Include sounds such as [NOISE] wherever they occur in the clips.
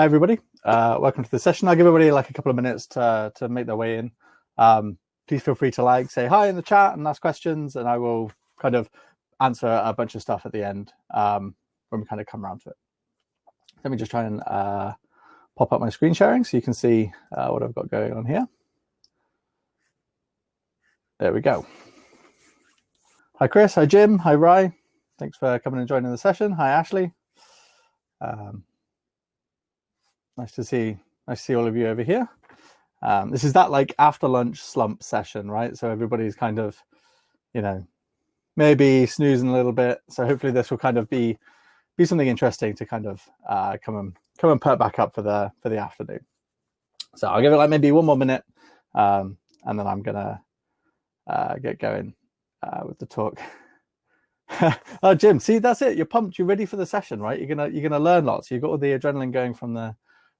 Hi, everybody. Uh, welcome to the session. I'll give everybody like a couple of minutes to, to make their way in. Um, please feel free to like, say hi in the chat and ask questions, and I will kind of answer a bunch of stuff at the end um, when we kind of come around to it. Let me just try and uh, pop up my screen sharing so you can see uh, what I've got going on here. There we go. Hi, Chris. Hi, Jim. Hi, Rye. Thanks for coming and joining the session. Hi, Ashley. Um, nice to see nice to see all of you over here. Um, this is that like after lunch slump session, right? So everybody's kind of, you know, maybe snoozing a little bit. So hopefully this will kind of be be something interesting to kind of uh, come and come and perk back up for the for the afternoon. So I'll give it like maybe one more minute, um, and then I'm gonna uh, get going uh, with the talk. [LAUGHS] oh, Jim, see that's it. You're pumped. You're ready for the session, right? You're gonna you're gonna learn lots. You've got all the adrenaline going from the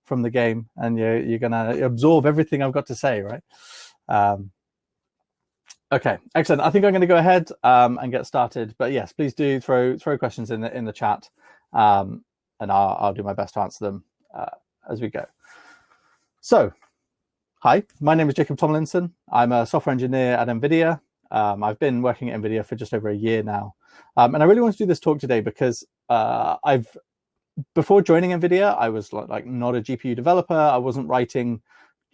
from the game, and you're you're gonna absorb everything I've got to say, right? Um, okay, excellent. I think I'm going to go ahead um, and get started. But yes, please do throw throw questions in the in the chat, um, and I'll, I'll do my best to answer them uh, as we go. So, hi, my name is Jacob Tomlinson. I'm a software engineer at NVIDIA. Um, I've been working at NVIDIA for just over a year now. Um, and I really want to do this talk today because uh, I've before joining NVIDIA, I was like not a GPU developer. I wasn't writing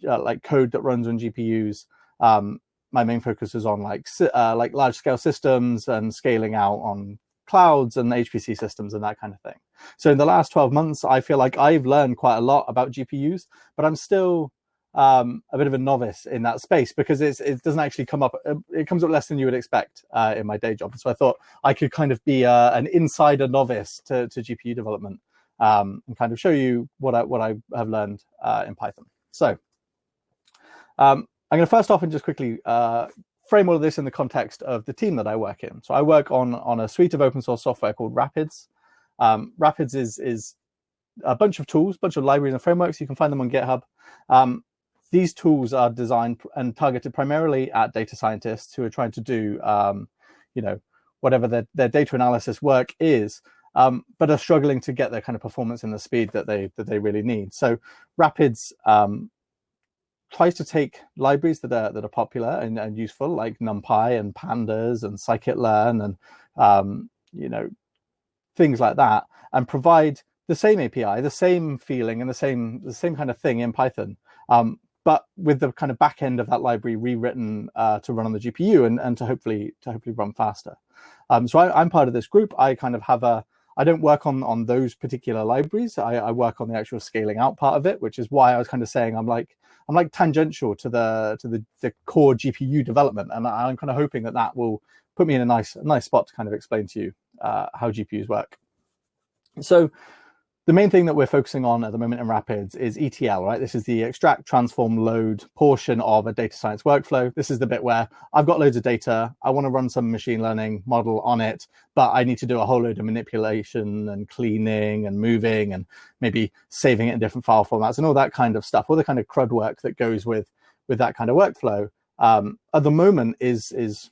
uh, like code that runs on GPUs. Um, my main focus is on like uh, like large scale systems and scaling out on clouds and HPC systems and that kind of thing. So in the last 12 months, I feel like I've learned quite a lot about GPUs, but I'm still um, a bit of a novice in that space because it doesn't actually come up. Uh, it comes up less than you would expect uh, in my day job. So I thought I could kind of be uh, an insider novice to, to GPU development um, and kind of show you what I what I have learned uh, in Python. So um, I'm going to first off and just quickly uh, frame all of this in the context of the team that I work in. So I work on on a suite of open source software called Rapids. Um, Rapids is is a bunch of tools, a bunch of libraries and frameworks. You can find them on GitHub. Um, these tools are designed and targeted primarily at data scientists who are trying to do, um, you know, whatever their, their data analysis work is, um, but are struggling to get the kind of performance and the speed that they that they really need. So Rapids um, tries to take libraries that are that are popular and, and, useful, like NumPy and Pandas and scikit-learn and um, you know things like that, and provide the same API, the same feeling, and the same the same kind of thing in Python, um, but with the kind of back end of that library rewritten uh, to run on the GPU and, and to hopefully to hopefully run faster. Um, so I, am part of this group. I kind of have a I don't work on on those particular libraries. I, I, work on the actual scaling out part of it, which is why I was kind of saying I'm like I'm like tangential to the to the, the core GPU development, and I'm kind of hoping that that will put me in a nice a nice spot to kind of explain to you uh, how GPUs work. So the main thing that we're focusing on at the moment in Rapids is ETL, right? This is the extract, transform, load portion of a data science workflow. This is the bit where I've got loads of data. I want to run some machine learning model on it, but I need to do a whole load of manipulation and cleaning and moving and maybe saving it in different file formats and all that kind of stuff, all the kind of CRUD work that goes with, with that kind of workflow. Um, at the moment is, is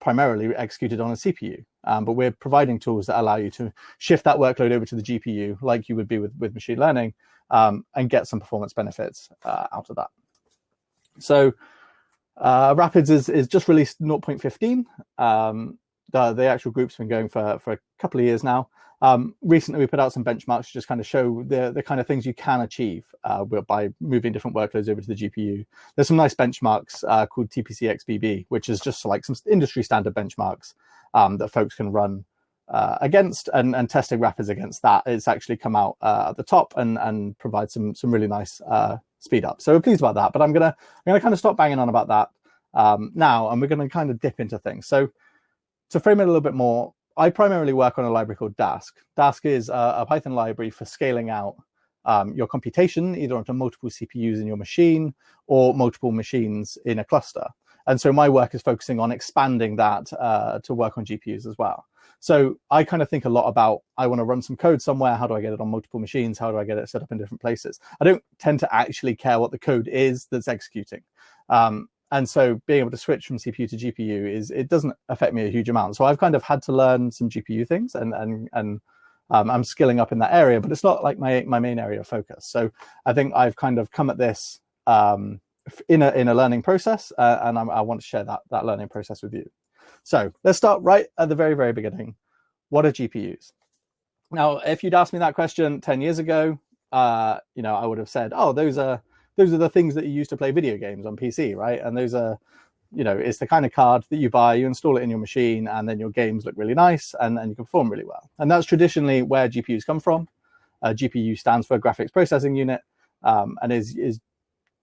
primarily executed on a CPU. Um, but we're providing tools that allow you to shift that workload over to the GPU like you would be with, with machine learning um, and get some performance benefits uh, out of that. So uh, Rapids is, is just released 0.15. Um, the, the actual group's been going for, for a couple of years now. Um, recently, we put out some benchmarks to just kind of show the, the kind of things you can achieve uh, by moving different workloads over to the GPU. There's some nice benchmarks uh, called TPC-XBB, which is just like some industry standard benchmarks um, that folks can run uh, against and, and testing Rapids against that. It's actually come out uh, at the top and, and provide some, some really nice uh, speed up. So we're pleased about that, but I'm gonna, I'm gonna kind of stop banging on about that um, now, and we're gonna kind of dip into things. So to frame it a little bit more, I primarily work on a library called Dask. Dask is a, a Python library for scaling out um, your computation, either onto multiple CPUs in your machine or multiple machines in a cluster. And so my work is focusing on expanding that uh, to work on GPUs as well. So I kind of think a lot about, I want to run some code somewhere. How do I get it on multiple machines? How do I get it set up in different places? I don't tend to actually care what the code is that's executing. Um, and so being able to switch from CPU to GPU is, it doesn't affect me a huge amount. So I've kind of had to learn some GPU things and, and, and um, I'm skilling up in that area, but it's not like my my main area of focus. So I think I've kind of come at this um, in a in a learning process, uh, and I'm, i want to share that that learning process with you. So let's start right at the very very beginning. What are GPUs? Now, if you'd asked me that question ten years ago, uh, you know, I would have said, oh, those are those are the things that you use to play video games on PC, right? And those are you know, it's the kind of card that you buy, you install it in your machine, and then your games look really nice and, and you can perform really well. And that's traditionally where GPUs come from. Uh, GPU stands for graphics processing unit um, and is, is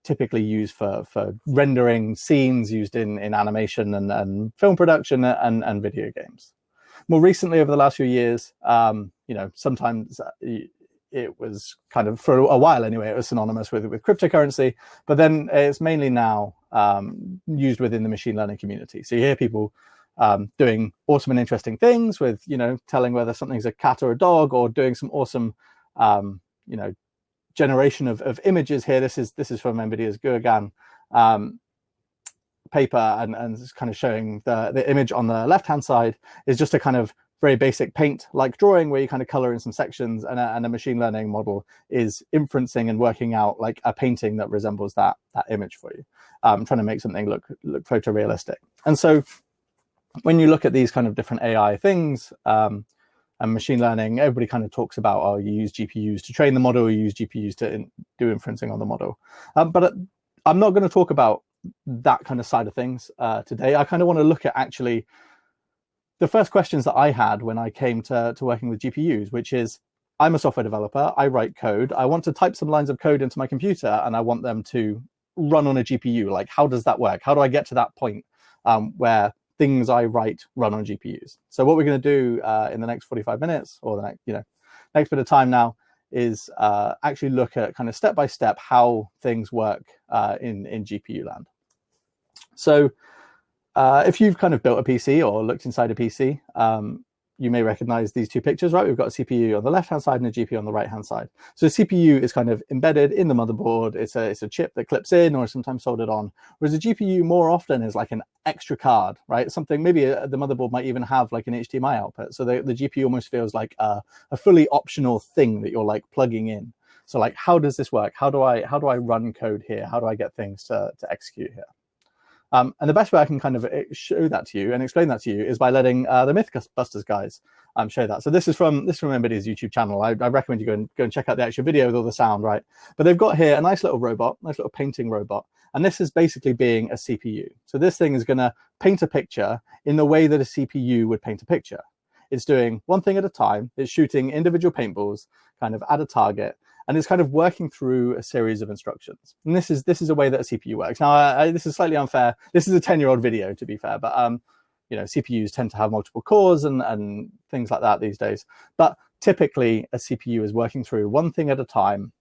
typically used for, for rendering scenes used in, in animation and, and film production and, and video games. More recently, over the last few years, um, you know, sometimes uh, it was kind of for a while anyway, it was synonymous with, with cryptocurrency, but then it's mainly now um, used within the machine learning community. So you hear people um, doing awesome and interesting things with, you know, telling whether something's a cat or a dog or doing some awesome, um, you know, generation of, of images here. This is this is from NVIDIA's GauGAN um, paper and, and it's kind of showing the, the image on the left-hand side is just a kind of very basic paint like drawing where you kind of color in some sections and a, and a, machine learning model is inferencing and working out like a painting that resembles that that image for you. Um, trying to make something look look photorealistic. And so when you look at these kind of different ai things um, and machine learning everybody kind of talks about oh you use gpus to train the model you use gpus to in, do inferencing on the model. Um, but uh, i'm not going to talk about that kind of side of things uh, today. I kind of want to look at actually the first questions that I had when I came to, to working with GPUs, which is I'm a software developer, I write code, I want to type some lines of code into my computer and I want them to run on a GPU. Like, how does that work? How do I get to that point um, where things I write run on GPUs? So what we're going to do uh, in the next 45 minutes or the next, you know, next bit of time now is uh, actually look at kind of step by step how things work uh, in, in GPU land. So uh, if you've kind of built a PC or looked inside a PC, um, you may recognize these two pictures, right? We've got a CPU on the left-hand side and a GPU on the right-hand side. So CPU is kind of embedded in the motherboard. It's a, it's a chip that clips in or sometimes soldered on, whereas a GPU more often is like an extra card, right? Something maybe a, uh, the motherboard might even have like an HDMI output. So the, the GPU almost feels like a, a fully optional thing that you're like plugging in. So like, how does this work? How do I, how do I run code here? How do I get things to, to execute here? Um, and the best way I can kind of eh, show that to you and explain that to you is by letting uh, the Mythbusters guys um, show that. So this is from this is from NVIDIA's YouTube channel. I, I, recommend you go and go and check out the actual video with all the sound, right? But they've got here a nice little robot, nice little painting robot, and this is basically being a CPU. So this thing is going to paint a picture in the way that a CPU would paint a picture. It's doing one thing at a time. It's shooting individual paintballs kind of at a target and it's kind of working through a series of instructions. And this is this is a way that a CPU works. Now, I, this is slightly unfair. This is a 10-year-old video, to be fair, but um, you know, CPUs tend to have multiple cores and, and things like that these days. But typically, a CPU is working through one thing at a time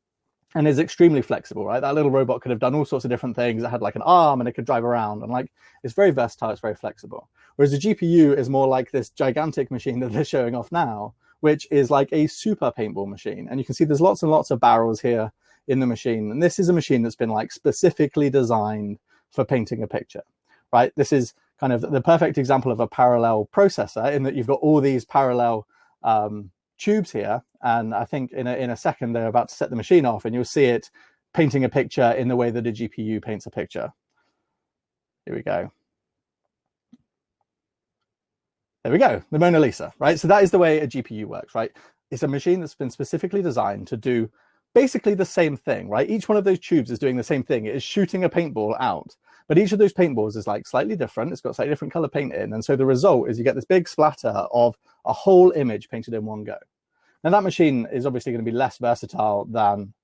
and is extremely flexible, right? That little robot could have done all sorts of different things. It had like an arm and it could drive around and like, it's very versatile, it's very flexible. Whereas the GPU is more like this gigantic machine that they're showing off now, which is like a super paintball machine. And you can see there's lots and lots of barrels here in the machine. And this is a machine that's been like specifically designed for painting a picture, right? This is kind of the perfect example of a parallel processor in that you've got all these parallel um, tubes here. And I think in a, in a second, they're about to set the machine off and you'll see it painting a picture in the way that a GPU paints a picture. Here we go. There we go, the Mona Lisa, right? So that is the way a GPU works, right? It's a machine that's been specifically designed to do basically the same thing, right? Each one of those tubes is doing the same thing. It is shooting a paintball out, but each of those paintballs is like slightly different. It's got slightly different color paint in. And so the result is you get this big splatter of a whole image painted in one go. Now that machine is obviously going to be less versatile than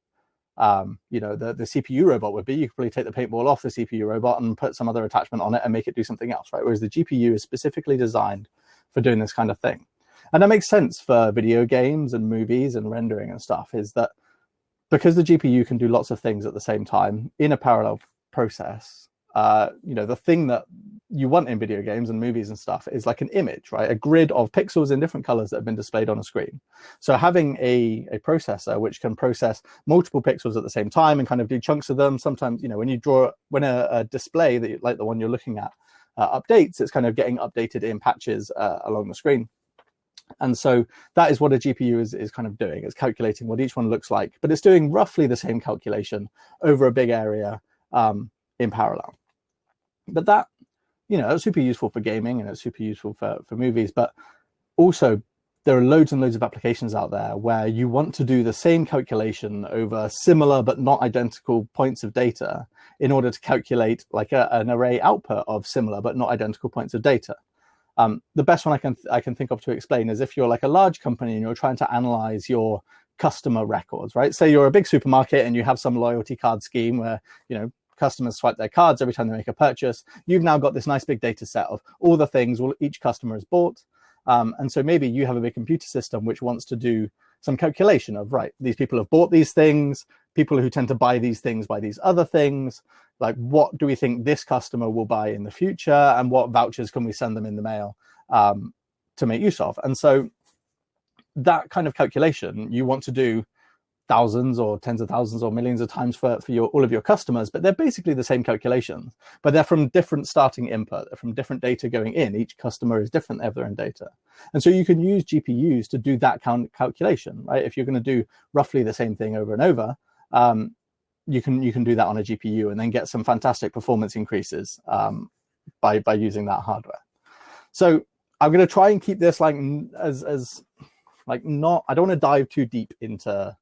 um, you know, the, the CPU robot would be. You could probably take the paintball off the CPU robot and put some other attachment on it and make it do something else, right? Whereas the GPU is specifically designed for doing this kind of thing. And that makes sense for video games and movies and rendering and stuff is that because the GPU can do lots of things at the same time in a parallel process, uh, you know, the thing that you want in video games and movies and stuff is like an image, right? A grid of pixels in different colors that have been displayed on a screen. So having a, a processor which can process multiple pixels at the same time and kind of do chunks of them. Sometimes, you know, when you draw, when a, a display that you, like the one you're looking at uh, updates, it's kind of getting updated in patches uh, along the screen. And so that is what a GPU is, is kind of doing. It's calculating what each one looks like, but it's doing roughly the same calculation over a big area um, in parallel. But that, you know, it's super useful for gaming and it's super useful for, for movies, but also there are loads and loads of applications out there where you want to do the same calculation over similar but not identical points of data in order to calculate like a, an array output of similar but not identical points of data. Um, the best one I can I can think of to explain is if you're like a large company and you're trying to analyze your customer records, right? Say you're a big supermarket and you have some loyalty card scheme where you know customers swipe their cards every time they make a purchase. You've now got this nice big data set of all the things each customer has bought. Um, and so maybe you have a big computer system which wants to do some calculation of, right, these people have bought these things, people who tend to buy these things buy these other things, like what do we think this customer will buy in the future and what vouchers can we send them in the mail um, to make use of. And so that kind of calculation you want to do thousands or tens of thousands or millions of times for, for your, all of your customers, but they're basically the same calculations, but they're from different starting input, they're from different data going in. Each customer is different, they have their own data. And so you can use GPUs to do that count calculation, right? If you're going to do roughly the same thing over and over, um, you can you can do that on a GPU and then get some fantastic performance increases um, by by using that hardware. So I'm going to try and keep this like as as like not I don't want to dive too deep into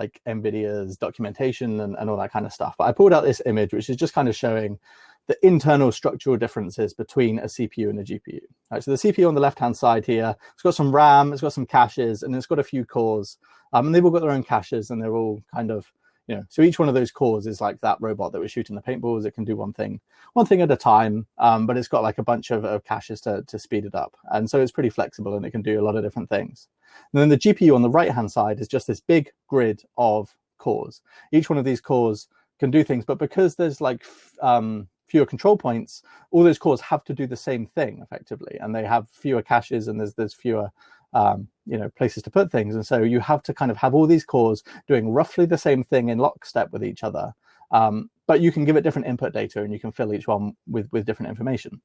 like NVIDIA's documentation and, and all that kind of stuff. But I pulled out this image, which is just kind of showing the internal structural differences between a CPU and a GPU. Right, so the CPU on the left-hand side here, it's got some RAM, it's got some caches, and it's got a few cores. Um, and they've all got their own caches, and they're all kind of you know, so each one of those cores is like that robot that was shooting the paintballs. It can do one thing, one thing at a time, um, but it's got like a bunch of, of caches to, to speed it up. And so it's pretty flexible and it can do a lot of different things. And then the GPU on the right-hand side is just this big grid of cores. Each one of these cores can do things, but because there's like um, fewer control points, all those cores have to do the same thing effectively, and they have fewer caches and there's there's fewer um, you know, places to put things. And so you have to kind of have all these cores doing roughly the same thing in lockstep with each other. Um, but you can give it different input data and you can fill each one with, with different information.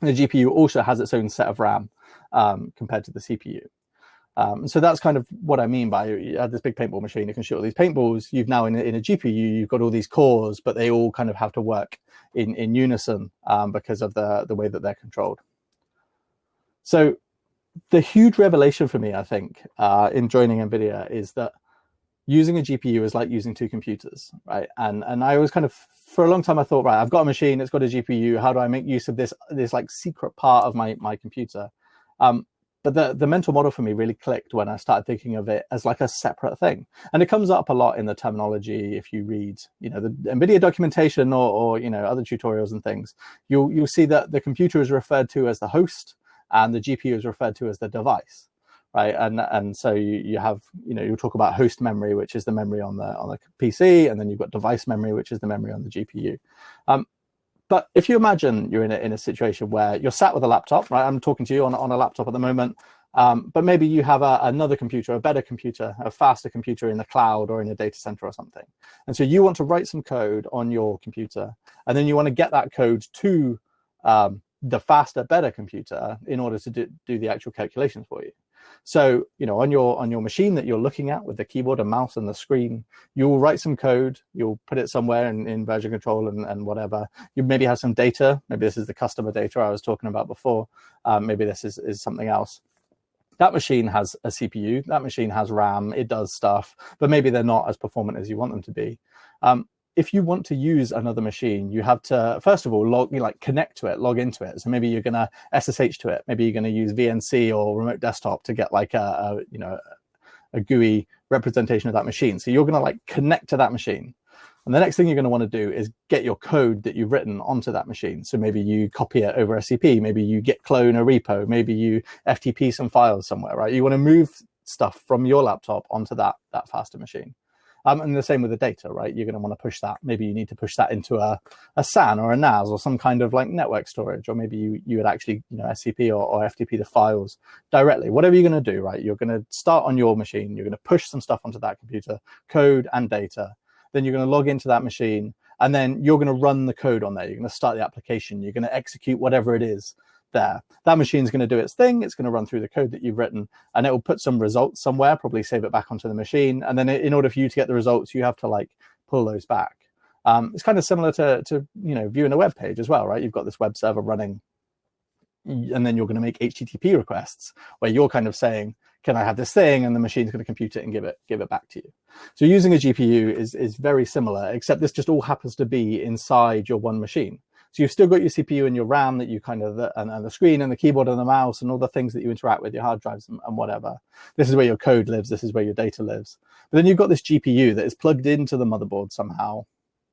The GPU also has its own set of RAM um, compared to the CPU. Um, so that's kind of what I mean by you have this big paintball machine, you can shoot all these paintballs. You've now in a, in a GPU, you've got all these cores, but they all kind of have to work in, in unison um, because of the, the way that they're controlled. So the huge revelation for me, I think, uh, in joining NVIDIA is that using a GPU is like using two computers, right? And and I was kind of for a long time I thought, right, I've got a machine, it's got a GPU. How do I make use of this this like secret part of my my computer? Um, but the the mental model for me really clicked when I started thinking of it as like a separate thing, and it comes up a lot in the terminology if you read, you know, the NVIDIA documentation or or you know other tutorials and things. You'll you'll see that the computer is referred to as the host and the GPU is referred to as the device, right? And and so you, you have you know you talk about host memory, which is the memory on the on the PC, and then you've got device memory, which is the memory on the GPU. Um, but if you imagine you're in a, in a situation where you're sat with a laptop, right? I'm talking to you on, on a laptop at the moment, um, but maybe you have a, another computer, a better computer, a faster computer in the cloud or in a data center or something. And so you want to write some code on your computer, and then you want to get that code to um, the faster, better computer in order to do, do the actual calculations for you. So, you know, on your on your machine that you're looking at with the keyboard and mouse and the screen, you'll write some code, you'll put it somewhere in, in version control and, and whatever. You maybe have some data. Maybe this is the customer data I was talking about before. Um, maybe this is, is something else. That machine has a CPU, that machine has RAM, it does stuff, but maybe they're not as performant as you want them to be. Um, if you want to use another machine, you have to, first of all, log, like connect to it, log into it. So maybe you're going to SSH to it. Maybe you're going to use VNC or remote desktop to get like a, a you know, a GUI representation of that machine. So you're going to like connect to that machine. And the next thing you're going to want to do is get your code that you've written onto that machine. So maybe you copy it over SCP, maybe you git clone a repo, maybe you FTP some files somewhere, right? You want to move stuff from your laptop onto that, that faster machine. Um, and the same with the data, right? You're going to want to push that. Maybe you need to push that into a, a SAN or a NAS or some kind of like network storage, or maybe you, you would actually, you know, SCP or, or FTP the files directly. Whatever you're going to do, right? You're going to start on your machine. You're going to push some stuff onto that computer, code and data. Then you're going to log into that machine and then you're going to run the code on there. You're going to start the application. You're going to execute whatever it is there. That machine is going to do its thing. It's going to run through the code that you've written and it will put some results somewhere, probably save it back onto the machine. And then in order for you to get the results, you have to like pull those back. Um, it's kind of similar to, to, you know, viewing a web page as well, right? You've got this web server running and then you're going to make HTTP requests where you're kind of saying, can I have this thing? And the machine's going to compute it and give it give it back to you. So using a GPU is, is very similar, except this just all happens to be inside your one machine. So you've still got your CPU and your RAM that you kind of, and, and the screen and the keyboard and the mouse and all the things that you interact with, your hard drives and, and, whatever. This is where your code lives. This is where your data lives. But then you've got this GPU that is plugged into the motherboard somehow,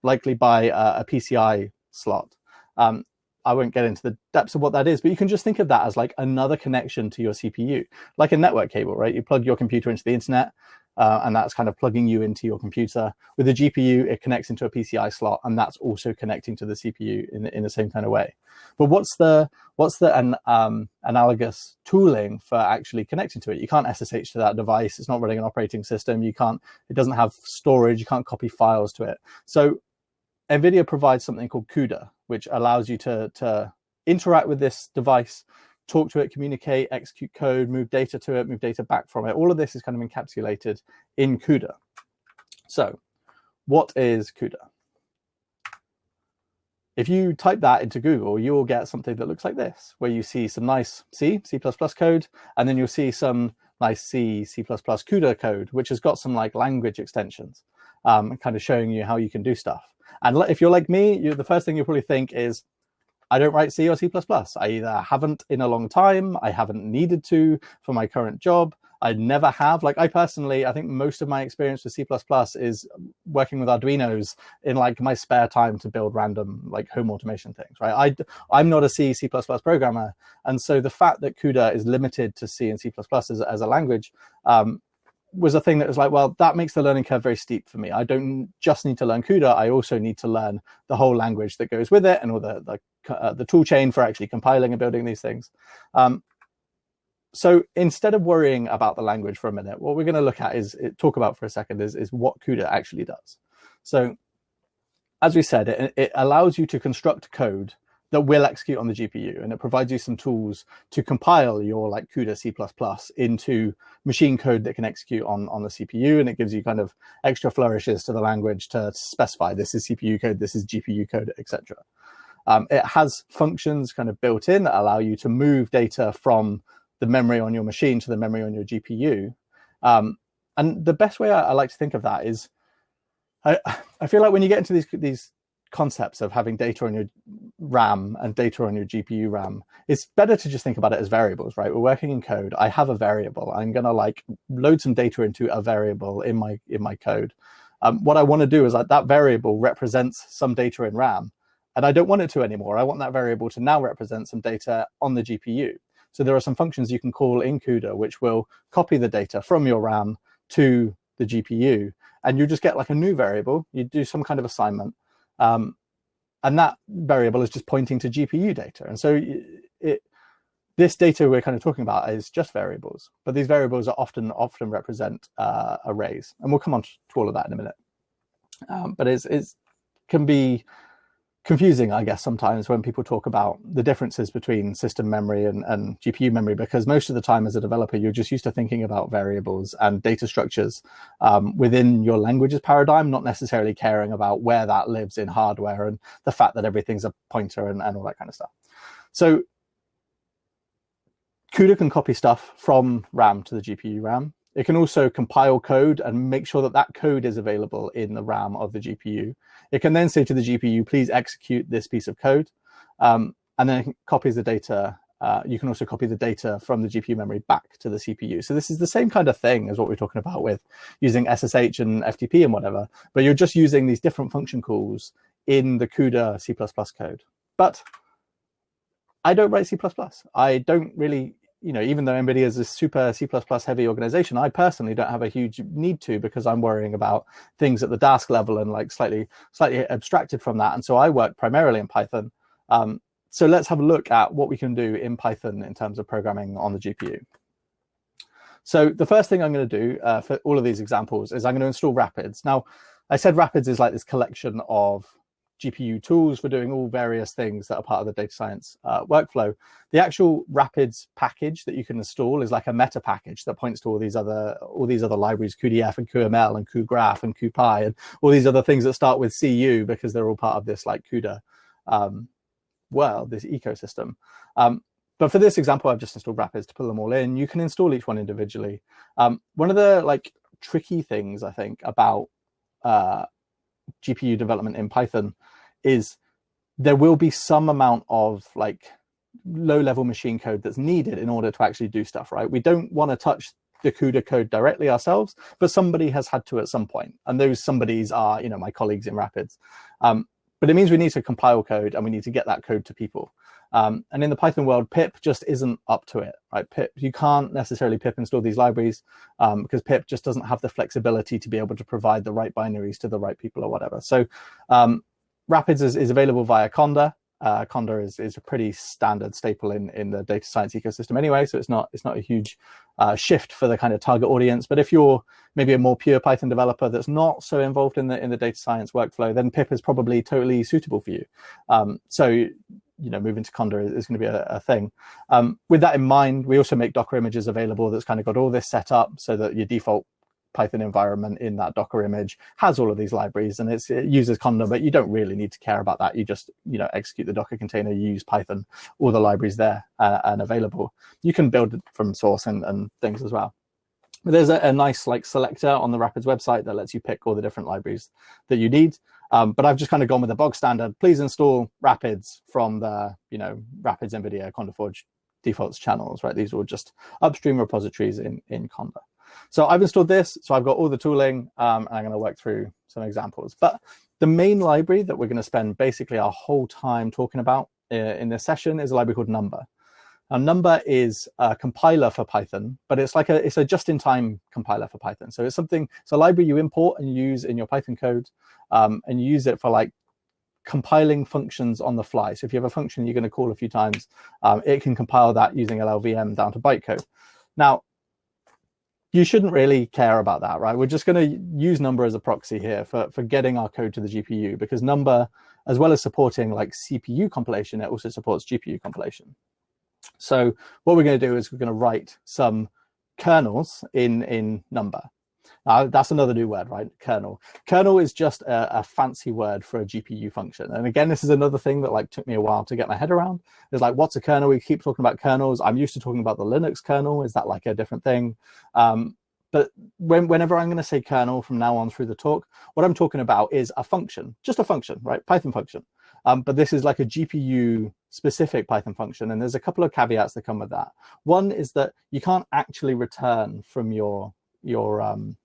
likely by a, a PCI slot. Um, I won't get into the depths of what that is, but you can just think of that as like another connection to your CPU, like a network cable, right? You plug your computer into the internet, uh, and that's kind of plugging you into your computer. With the GPU, it connects into a PCI slot, and that's also connecting to the CPU in, in the same kind of way. But what's the what's the an, um, analogous tooling for actually connecting to it? You can't SSH to that device. It's not running an operating system. You can't. It doesn't have storage. You can't copy files to it. So NVIDIA provides something called CUDA, which allows you to, to interact with this device, talk to it, communicate, execute code, move data to it, move data back from it. All of this is kind of encapsulated in CUDA. So what is CUDA? If you type that into Google, you will get something that looks like this, where you see some nice C, C++ code, and then you'll see some nice C, C++ CUDA code, which has got some like language extensions, um, kind of showing you how you can do stuff. And if you're like me, you, the first thing you probably think is, I don't write C or C++. I either haven't in a long time, I haven't needed to for my current job, I never have. Like I personally, I think most of my experience with C++ is working with Arduinos in like my spare time to build random like home automation things, right? I, I'm not a C, C++ programmer. And so the fact that CUDA is limited to C and C++ as, as a language um, was a thing that was like, well, that makes the learning curve very steep for me. I don't just need to learn CUDA. I also need to learn the whole language that goes with it and all the the, uh, the tool chain for actually compiling and building these things. Um, so instead of worrying about the language for a minute, what we're going to look at is talk about for a second is, is what CUDA actually does. So as we said, it, it allows you to construct code that will execute on the GPU. And it provides you some tools to compile your like CUDA C++ into machine code that can execute on, on the CPU. And it gives you kind of extra flourishes to the language to specify this is CPU code, this is GPU code, etc. Um, it has functions kind of built in that allow you to move data from the memory on your machine to the memory on your GPU. Um, and the best way I, I, like to think of that is, I, I feel like when you get into these these concepts of having data on your RAM and data on your GPU RAM, it's better to just think about it as variables, right? We're working in code. I have a variable. I'm gonna like load some data into a variable in my in my code. Um, what I want to do is like that variable represents some data in RAM, and I don't want it to anymore. I want that variable to now represent some data on the GPU. So there are some functions you can call in CUDA which will copy the data from your RAM to the GPU, and you just get like a new variable. You do some kind of assignment, um, and that variable is just pointing to GPU data. And so it, this data we're kind of talking about is just variables, but these variables are often often represent uh, arrays, and we'll come on to all of that in a minute. Um, but it's, it's can be confusing, I guess, sometimes when people talk about the differences between system memory and, and, GPU memory, because most of the time as a developer, you're just used to thinking about variables and data structures um, within your language's paradigm, not necessarily caring about where that lives in hardware and the fact that everything's a pointer and, and all that kind of stuff. So CUDA can copy stuff from RAM to the GPU RAM. It can also compile code and make sure that that code is available in the RAM of the GPU. It can then say to the GPU, please execute this piece of code. Um, and then it copies the data. Uh, you can also copy the data from the GPU memory back to the CPU. So this is the same kind of thing as what we're talking about with using SSH and FTP and whatever, but you're just using these different function calls in the CUDA C++ code. But I don't write C++. I don't really you know, even though NVIDIA is a super C++ heavy organization, I personally don't have a huge need to because I'm worrying about things at the Dask level and like slightly slightly abstracted from that. And so I work primarily in Python. Um, so let's have a look at what we can do in Python in terms of programming on the GPU. So the first thing I'm going to do uh, for all of these examples is I'm going to install Rapids. Now, I said Rapids is like this collection of GPU tools for doing all various things that are part of the data science uh, workflow. The actual Rapids package that you can install is like a meta package that points to all these other all these other libraries, cuDF and cuML and cuGraph and cuPy and all these other things that start with CU because they're all part of this like CUDA um, world, this ecosystem. Um, but for this example, I've just installed Rapids to pull them all in. You can install each one individually. Um, one of the like tricky things I think about uh, GPU development in Python is there will be some amount of like low level machine code that's needed in order to actually do stuff, right? We don't want to touch the CUDA code directly ourselves, but somebody has had to at some point. And those somebodies are, you know, my colleagues in Rapids. Um, but it means we need to compile code and we need to get that code to people. Um, and in the Python world, pip just isn't up to it, right? Pip, you can't necessarily pip install these libraries um, because pip just doesn't have the flexibility to be able to provide the right binaries to the right people or whatever. So um, Rapids is, is, available via Conda. Uh, Conda is, is a pretty standard staple in, in the data science ecosystem anyway, so it's not it's not a huge uh, shift for the kind of target audience. But if you're maybe a more pure Python developer that's not so involved in the in the data science workflow, then pip is probably totally suitable for you. Um, so you know, moving to Conda is, is going to be a, a thing. Um, with that in mind, we also make Docker images available that's kind of got all this set up so that your default Python environment in that Docker image has all of these libraries and it uses Conda, but you don't really need to care about that. You just, you know, execute the Docker container, you use Python, all the libraries there uh, and available. You can build it from source and, and things as well. But there's a, a, nice like selector on the Rapids website that lets you pick all the different libraries that you need. Um, but I've just kind of gone with the bog standard. Please install Rapids from the, you know, Rapids NVIDIA Conda Forge defaults channels, right? These are just upstream repositories in, in Conda. So I've installed this, so I've got all the tooling, um, and I'm going to work through some examples. But the main library that we're going to spend basically our whole time talking about uh, in this session is a library called Numba. Now, Numba is a compiler for Python, but it's like a it's a just-in-time compiler for Python. So it's something it's a library you import and use in your Python code, um, and you use it for like compiling functions on the fly. So if you have a function you're going to call a few times, um, it can compile that using LLVM down to bytecode. Now, you shouldn't really care about that, right? We're just going to use numba as a proxy here for, for getting our code to the GPU because numba, as well as supporting like CPU compilation, it also supports GPU compilation. So what we're going to do is we're going to write some kernels in, in numba. Uh, that's another new word, right? Kernel. Kernel is just a, a, fancy word for a GPU function. And again, this is another thing that like took me a while to get my head around. It's like, what's a kernel? We keep talking about kernels. I'm used to talking about the Linux kernel. Is that like a different thing? Um, but when, whenever I'm going to say kernel from now on through the talk, what I'm talking about is a function, just a function, right? Python function. Um, but this is like a GPU specific Python function. And there's a couple of caveats that come with that. One is that you can't actually return from your, your um,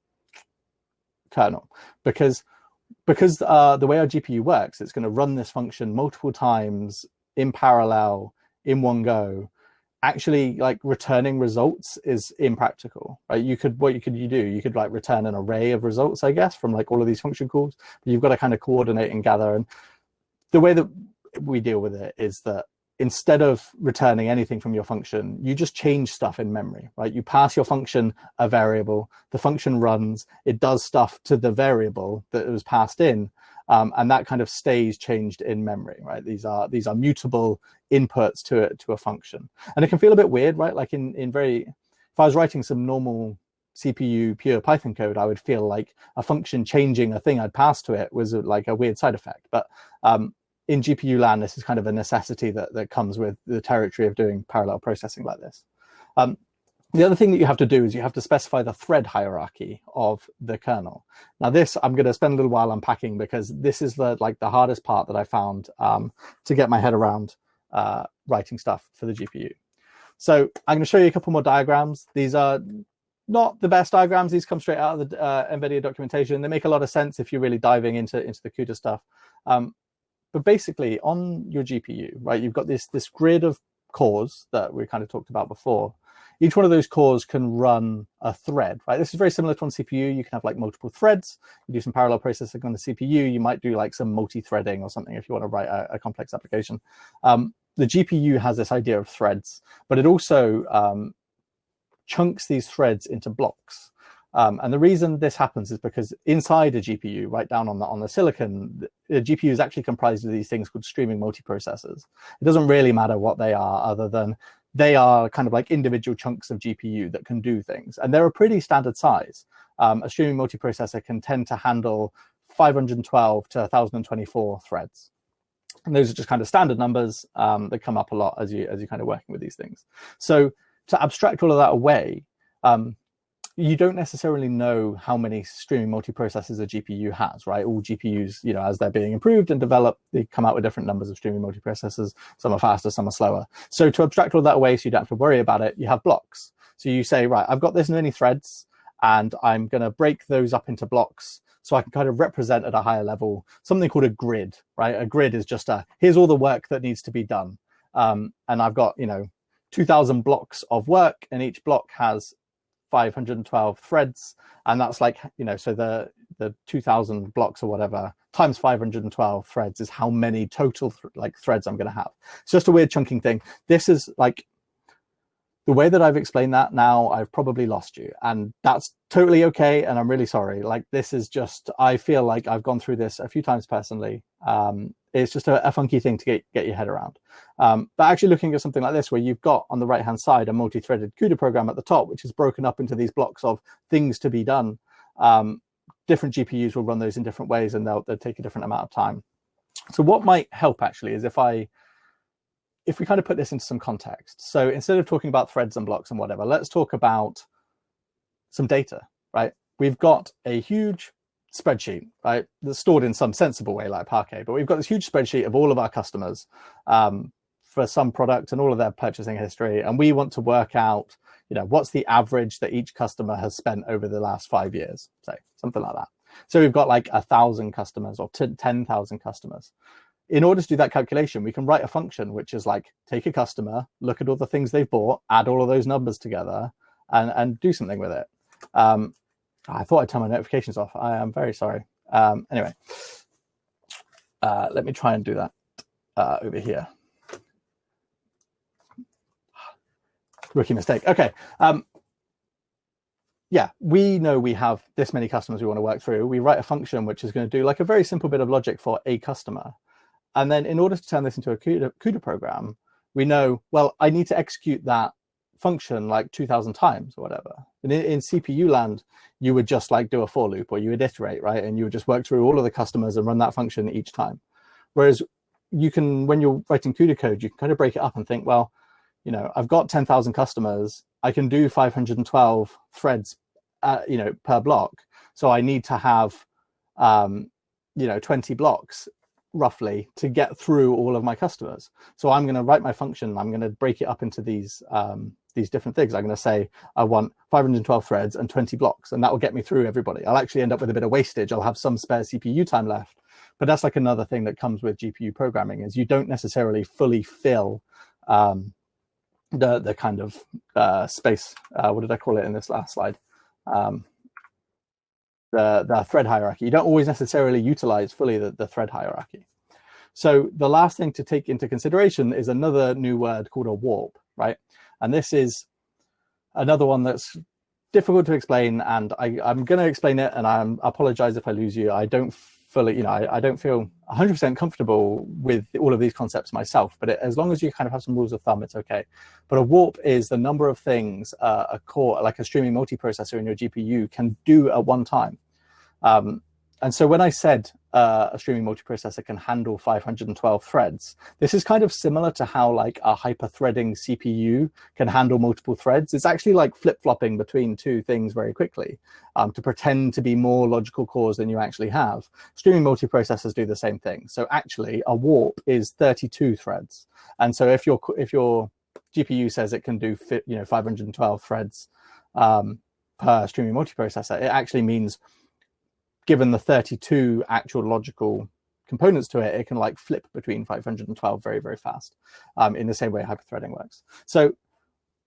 kernel because because uh, the way our GPU works, it's going to run this function multiple times in parallel in one go. Actually, like returning results is impractical, right? You could what you could you do? You could like return an array of results, I guess, from like all of these function calls. But you've got to kind of coordinate and gather. And the way that we deal with it is that instead of returning anything from your function, you just change stuff in memory, right? You pass your function a variable, the function runs, it does stuff to the variable that was passed in, um, and that kind of stays changed in memory, right? These are these are mutable inputs to it to a function, and it can feel a bit weird, right? Like in in very, if I was writing some normal CPU pure Python code, I would feel like a function changing a thing I'd passed to it was like a weird side effect. But um, in GPU land, this is kind of a necessity that, that comes with the territory of doing parallel processing like this. Um, the other thing that you have to do is you have to specify the thread hierarchy of the kernel. Now this I'm going to spend a little while unpacking because this is the like the hardest part that I found um, to get my head around uh, writing stuff for the GPU. So I'm going to show you a couple more diagrams. These are not the best diagrams. These come straight out of the uh, NVIDIA documentation. They make a lot of sense if you're really diving into, into the CUDA stuff. Um, but basically on your GPU, right, you've got this, this grid of cores that we kind of talked about before. Each one of those cores can run a thread, right? This is very similar to on CPU. You can have like multiple threads. You do some parallel processing on the CPU. You might do like some multi-threading or something if you want to write a, a complex application. Um, the GPU has this idea of threads, but it also um, chunks these threads into blocks. Um, and the reason this happens is because inside a GPU, right down on the on the silicon, the GPU is actually comprised of these things called streaming multiprocessors. It doesn't really matter what they are, other than they are kind of like individual chunks of GPU that can do things, and they're a pretty standard size. Um, a streaming multiprocessor can tend to handle 512 to 1024 threads. And those are just kind of standard numbers um, that come up a lot as you as you're kind of working with these things. So to abstract all of that away, um, you don't necessarily know how many streaming multiprocessors a GPU has, right? All GPUs, you know, as they're being improved and developed, they come out with different numbers of streaming multiprocessors. Some are faster, some are slower. So to abstract all that away so you don't have to worry about it, you have blocks. So you say, right, I've got this many threads and I'm going to break those up into blocks so I can kind of represent at a higher level something called a grid, right? A grid is just a, here's all the work that needs to be done. Um, and I've got, you know, 2000 blocks of work and each block has 512 threads and that's like you know so the the 2000 blocks or whatever times 512 threads is how many total th like threads i'm going to have it's just a weird chunking thing this is like the way that I've explained that now, I've probably lost you. And that's totally okay. And I'm really sorry. Like, this is just, I feel like I've gone through this a few times personally. Um, it's just a, a, funky thing to get, get your head around. Um, but actually looking at something like this, where you've got on the right hand side a multi-threaded CUDA program at the top, which is broken up into these blocks of things to be done. Um, different GPUs will run those in different ways and they'll, they'll take a different amount of time. So what might help actually is if I if we kind of put this into some context, so instead of talking about threads and blocks and whatever, let's talk about some data, right? We've got a huge spreadsheet, right, that's stored in some sensible way like Parquet, but we've got this huge spreadsheet of all of our customers um, for some product and all of their purchasing history. And we want to work out, you know, what's the average that each customer has spent over the last five years, say, something like that. So we've got like a thousand customers or 10,000 customers in order to do that calculation, we can write a function which is like take a customer, look at all the things they've bought, add all of those numbers together, and and do something with it. Um, I thought I'd turn my notifications off. I am very sorry. Um, anyway, uh, let me try and do that uh, over here. Rookie mistake. Okay. Um, yeah, we know we have this many customers we want to work through. We write a function which is going to do like a very simple bit of logic for a customer. And then in order to turn this into a CUDA, CUDA program, we know, well, I need to execute that function like 2000 times or whatever. And in, in, CPU land, you would just like do a for loop or you would iterate, right? And you would just work through all of the customers and run that function each time. Whereas you can, when you're writing CUDA code, you can kind of break it up and think, well, you know, I've got 10,000 customers. I can do 512 threads, uh, you know, per block. So I need to have, um, you know, 20 blocks roughly to get through all of my customers. So I'm going to write my function. I'm going to break it up into these um, these different things. I'm going to say I want 512 threads and 20 blocks, and that will get me through everybody. I'll actually end up with a bit of wastage. I'll have some spare CPU time left. But that's like another thing that comes with GPU programming is you don't necessarily fully fill um, the the kind of uh, space. Uh, what did I call it in this last slide? Um, the, the thread hierarchy. You don't always necessarily utilize fully the, the thread hierarchy. So the last thing to take into consideration is another new word called a warp, right? And this is another one that's difficult to explain and I, am going to explain it and I apologize if I lose you. I don't fully, you know, I, I don't feel 100% comfortable with all of these concepts myself, but it, as long as you kind of have some rules of thumb, it's okay. But a warp is the number of things uh, a core, like a streaming multiprocessor in your GPU can do at one time. Um, and so when I said uh, a streaming multiprocessor can handle 512 threads, this is kind of similar to how like a hyper-threading CPU can handle multiple threads. It's actually like flip-flopping between two things very quickly um, to pretend to be more logical cores than you actually have. Streaming multiprocessors do the same thing. So actually a warp is 32 threads. And so if your, if your GPU says it can do you know 512 threads um, per streaming multiprocessor, it actually means given the 32 actual logical components to it, it can like flip between 512 very, very fast um, in the same way hyperthreading works. So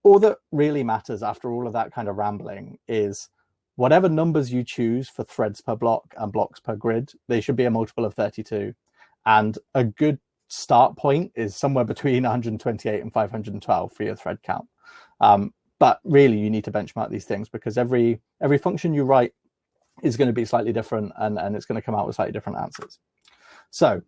all that really matters after all of that kind of rambling is whatever numbers you choose for threads per block and blocks per grid, they should be a multiple of 32. And a good start point is somewhere between [LAUGHS] 128 and 512 for your thread count. Um, but really you need to benchmark these things because every every function you write is going to be slightly different and, and it's going to come out with slightly different answers. So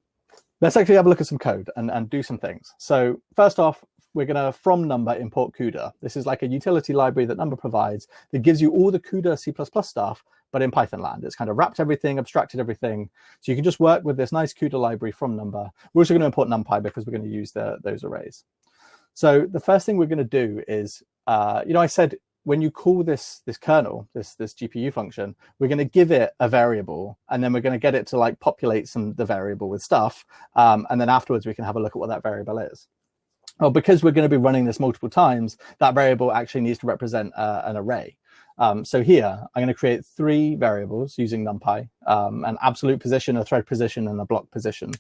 let's actually have a look at some code and, and do some things. So first off, we're going to from numba import CUDA. This is like a utility library that numba provides that gives you all the CUDA C++ stuff, but in Python land. It's kind of wrapped everything, abstracted everything. So you can just work with this nice CUDA library from numba. We're also going to import NumPy because we're going to use the, those arrays. So the first thing we're going to do is, uh, you know, I said when you call this this kernel, this this GPU function, we're going to give it a variable, and then we're going to get it to like populate some the variable with stuff, um, and then afterwards we can have a look at what that variable is. Well, because we're going to be running this multiple times, that variable actually needs to represent uh, an array. Um, so here, I'm going to create three variables using NumPy, um, an absolute position, a thread position, and a block position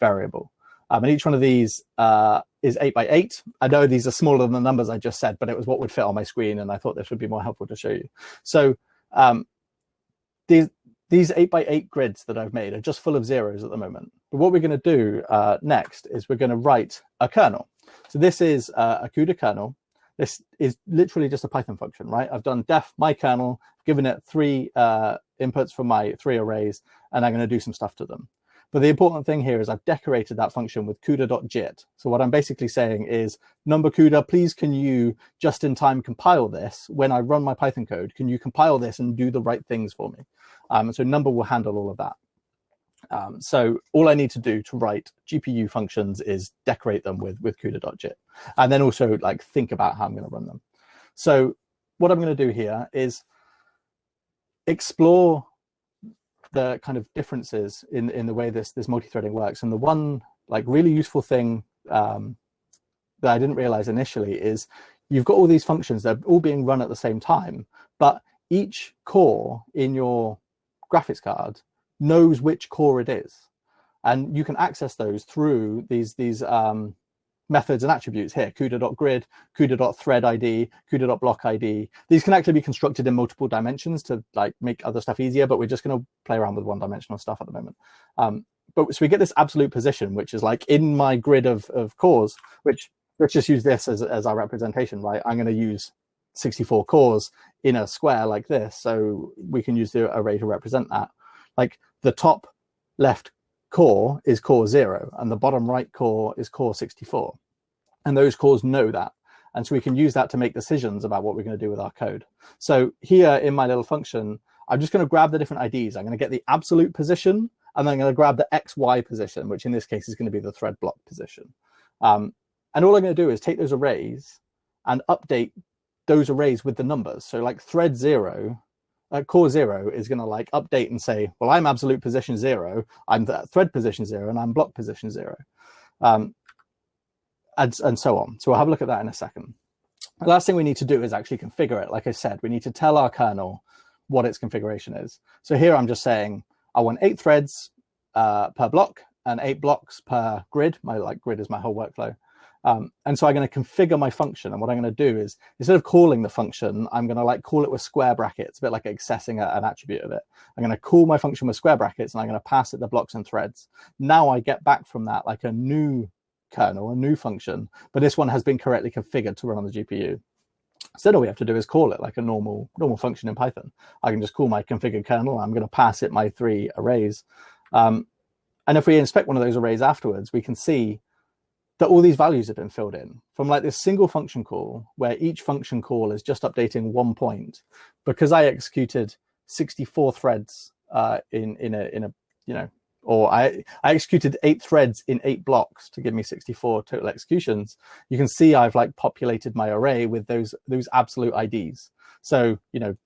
variable. Um, and each one of these uh, is eight by eight. I know these are smaller than the numbers I just said, but it was what would fit on my screen, and I thought this would be more helpful to show you. So um, these these eight by eight grids that I've made are just full of zeros at the moment. But what we're going to do uh, next is we're going to write a kernel. So this is uh, a CUDA kernel. This is literally just a Python function, right? I've done def my kernel, given it three uh, inputs from my three arrays, and I'm going to do some stuff to them. But the important thing here is I've decorated that function with CUDA.jit. So what I'm basically saying is, Numba CUDA, please can you just in time compile this when I run my Python code? Can you compile this and do the right things for me? Um, so Numba will handle all of that. Um, so all I need to do to write GPU functions is decorate them with, with CUDA.jit, and then also like think about how I'm going to run them. So what I'm going to do here is explore the kind of differences in in the way this this multi-threading works. And the one like really useful thing um, that I didn't realize initially is you've got all these functions that are all being run at the same time, but each core in your graphics card knows which core it is. And you can access those through these, these um, methods and attributes here, CUDA.grid, CUDA.threadID, CUDA.blockID. These can actually be constructed in multiple dimensions to like make other stuff easier, but we're just going to play around with one dimensional stuff at the moment. Um, but so we get this absolute position, which is like in my grid of, of cores, which let's just use this as, as our representation, right? I'm going to use 64 cores in a square like this. So we can use the array to represent that. Like the top left core is core zero and the bottom right core is core 64. And those cores know that. And so we can use that to make decisions about what we're going to do with our code. So here in my little function, I'm just going to grab the different IDs. I'm going to get the absolute position, and then I'm going to grab the XY position, which in this case is going to be the thread block position. Um, and all I'm going to do is take those arrays and update those arrays with the numbers. So like thread zero uh, core zero is going to like update and say, well, I'm absolute position zero, I'm the thread position zero, and I'm block position zero, um, and, and so on. So we'll have a look at that in a second. The last thing we need to do is actually configure it. Like I said, we need to tell our kernel what its configuration is. So here I'm just saying I want eight threads uh, per block and eight blocks per grid. My like grid is my whole workflow. Um, and so I'm going to configure my function. And what I'm going to do is instead of calling the function, I'm going to like call it with square brackets, a bit like accessing a, an attribute of it. I'm going to call my function with square brackets and I'm going to pass it the blocks and threads. Now I get back from that like a new kernel, a new function, but this one has been correctly configured to run on the GPU. So then all we have to do is call it like a normal normal function in Python. I can just call my configured kernel. I'm going to pass it my three arrays. Um, and if we inspect one of those arrays afterwards, we can see that all these values have been filled in from like this single function call where each function call is just updating one point because I executed 64 threads uh, in in a in a you know or I, I executed eight threads in eight blocks to give me 64 total executions. You can see I've like populated my array with those those absolute IDs. So you know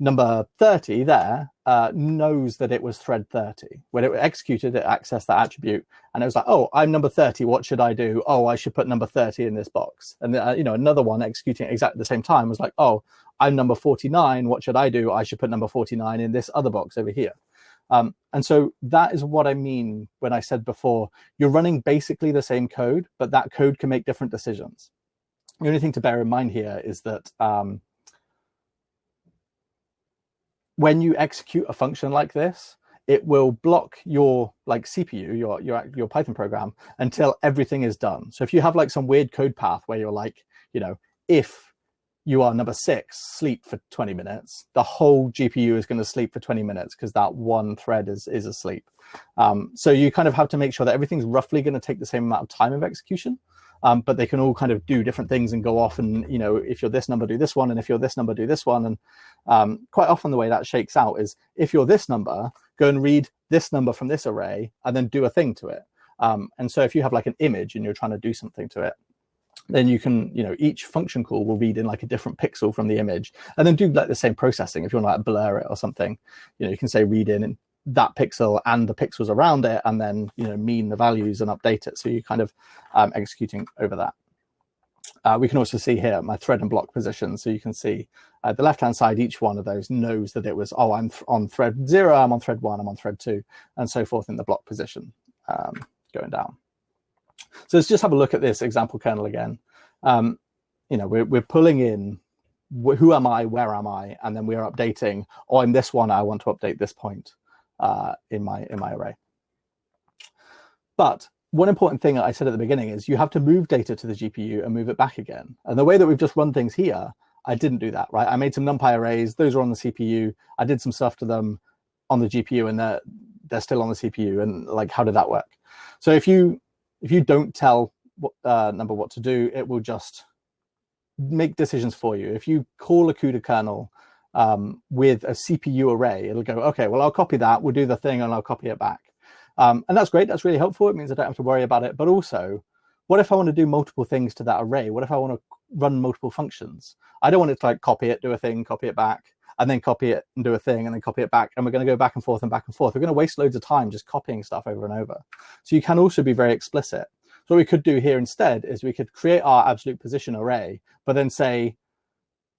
number 30 there uh, knows that it was thread 30. When it executed, it accessed that attribute and it was like, oh, I'm number 30. What should I do? Oh, I should put number 30 in this box. And, uh, you know, another one executing exactly the same time was like, oh, I'm number 49. What should I do? I should put number 49 in this other box over here. Um, and so that is what I mean when I said before, you're running basically the same code, but that code can make different decisions. The only thing to bear in mind here is that um, when you execute a function like this, it will block your like CPU, your your your Python program until everything is done. So if you have like some weird code path where you're like, you know, if you are number six, sleep for 20 minutes, the whole GPU is going to sleep for 20 minutes because that one thread is, is asleep. Um, so you kind of have to make sure that everything's roughly going to take the same amount of time of execution, um, but they can all kind of do different things and go off and, you know, if you're this number, do this one, and if you're this number, do this one. And um, quite often the way that shakes out is if you're this number, go and read this number from this array and then do a thing to it. Um, and so if you have like an image and you're trying to do something to it, then you can, you know, each function call will read in like a different pixel from the image and then do like the same processing. If you want to like blur it or something, you know, you can say read in that pixel and the pixels around it and then, you know, mean the values and update it. So you're kind of um, executing over that. Uh, we can also see here my thread and block position. So you can see uh, the left-hand side, each one of those knows that it was, oh, I'm on thread zero, I'm on thread one, I'm on thread two, and so forth in the block position um, going down. So let's just have a look at this example kernel again. Um, you know, we're, we're pulling in who am I, where am I, and then we're updating, oh, I'm this one, I want to update this point uh, in my in my array. But one important thing I said at the beginning is you have to move data to the GPU and move it back again. And the way that we've just run things here, I didn't do that, right? I made some NumPy arrays, those are on the CPU. I did some stuff to them on the GPU and they're, they're still on the CPU. And like, how did that work? So if you if you don't tell what, uh, Numba what to do, it will just make decisions for you. If you call a CUDA kernel um, with a CPU array, it'll go, okay, well, I'll copy that, we'll do the thing, and I'll copy it back. Um, and that's great, that's really helpful. It means I don't have to worry about it. But also, what if I want to do multiple things to that array? What if I want to run multiple functions? I don't want it to like copy it, do a thing, copy it back, and then copy it and do a thing, and then copy it back. And we're going to go back and forth and back and forth. We're going to waste loads of time just copying stuff over and over. So you can also be very explicit. So what we could do here instead is we could create our absolute position array, but then say,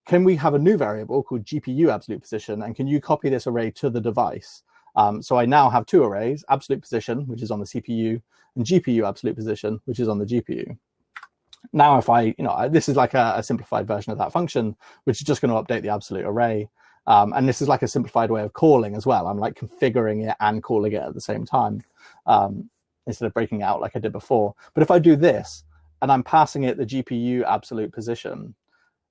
can we have a new variable called GPU absolute position? And can you copy this array to the device? Um, so I now have two arrays, absolute position, which is on the CPU, and GPU absolute position, which is on the GPU. Now, if I, you know, this is like a, a simplified version of that function, which is just going to update the absolute array. Um, and this is like a simplified way of calling as well. I'm like configuring it and calling it at the same time. Um, instead of breaking out like I did before. But if I do this and I'm passing it the GPU absolute position,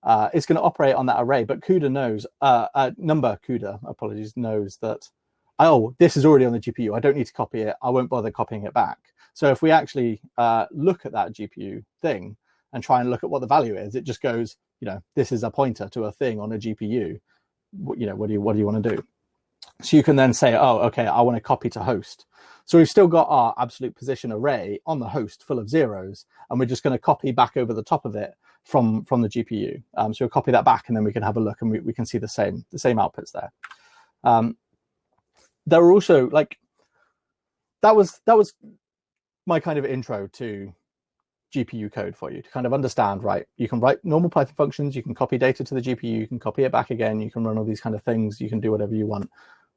uh, it's going to operate on that array. But CUDA knows, uh, uh, Numba CUDA, apologies, knows that, oh, this is already on the GPU. I don't need to copy it. I won't bother copying it back. So if we actually uh, look at that GPU thing and try and look at what the value is, it just goes, you know, this is a pointer to a thing on a GPU. You know, what do you what do you want to do? So you can then say, oh, okay, I want to copy to host. So we've still got our absolute position array on the host full of zeros, and we're just going to copy back over the top of it from, from the GPU. Um, so we'll copy that back, and then we can have a look, and we, we can see the same, the same outputs there. Um, there are also like that was that was my kind of intro to GPU code for you to kind of understand, right, you can write normal Python functions, you can copy data to the GPU, you can copy it back again, you can run all these kind of things, you can do whatever you want.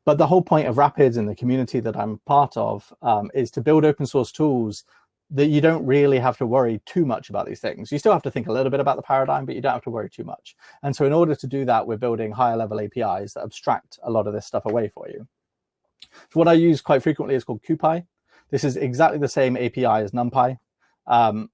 But the whole point of Rapids and the community that I'm part of um, is to build open source tools that you don't really have to worry too much about these things. You still have to think a little bit about the paradigm, but you don't have to worry too much. And so in order to do that, we're building higher level APIs that abstract a lot of this stuff away for you. So what I use quite frequently is called CuPy. This is exactly the same API as NumPy, um,